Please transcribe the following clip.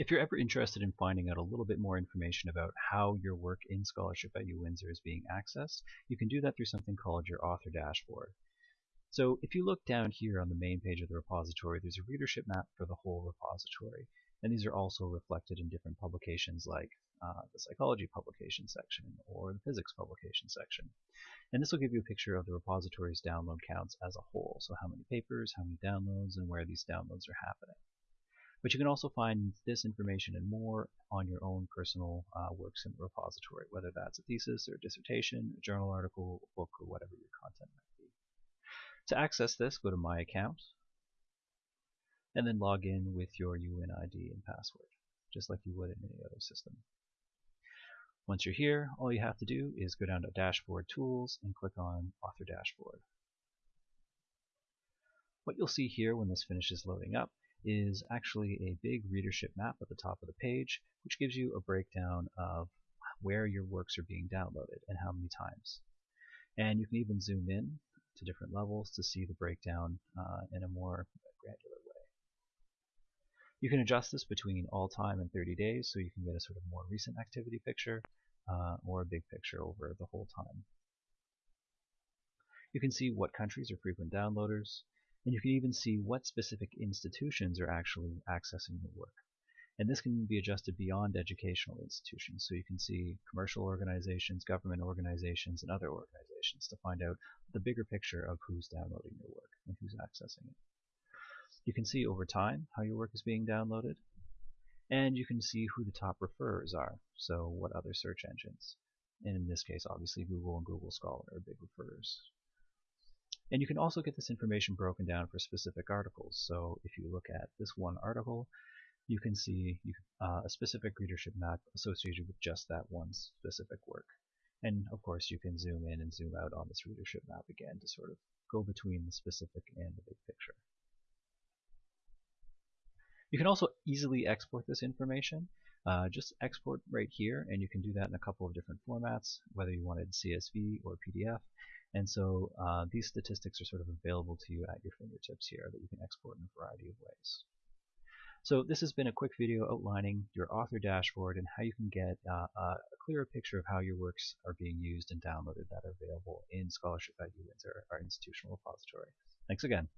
If you're ever interested in finding out a little bit more information about how your work in Scholarship at UWindsor is being accessed, you can do that through something called your author dashboard. So if you look down here on the main page of the repository, there's a readership map for the whole repository. And these are also reflected in different publications like uh, the psychology publication section or the physics publication section. And this will give you a picture of the repository's download counts as a whole. So how many papers, how many downloads, and where these downloads are happening. But you can also find this information and more on your own personal uh, works in the repository, whether that's a thesis or a dissertation, a journal article, a book, or whatever your content might be. To access this, go to My Account, and then log in with your UNID and password, just like you would in any other system. Once you're here, all you have to do is go down to Dashboard Tools and click on Author Dashboard. What you'll see here when this finishes loading up is actually a big readership map at the top of the page, which gives you a breakdown of where your works are being downloaded and how many times. And you can even zoom in to different levels to see the breakdown uh, in a more granular way. You can adjust this between all time and 30 days so you can get a sort of more recent activity picture uh, or a big picture over the whole time. You can see what countries are frequent downloaders, and you can even see what specific institutions are actually accessing your work. And this can be adjusted beyond educational institutions. So you can see commercial organizations, government organizations, and other organizations to find out the bigger picture of who's downloading your work and who's accessing it. You can see over time how your work is being downloaded. And you can see who the top referrers are. So what other search engines. And in this case, obviously Google and Google Scholar are big referrers. And you can also get this information broken down for specific articles. So if you look at this one article, you can see uh, a specific readership map associated with just that one specific work. And of course, you can zoom in and zoom out on this readership map again to sort of go between the specific and the big picture. You can also easily export this information. Uh, just export right here, and you can do that in a couple of different formats, whether you wanted CSV or PDF. And so uh, these statistics are sort of available to you at your fingertips here that you can export in a variety of ways. So this has been a quick video outlining your author dashboard and how you can get uh, a clearer picture of how your works are being used and downloaded that are available in Scholarship at UWindsor, our institutional repository. Thanks again.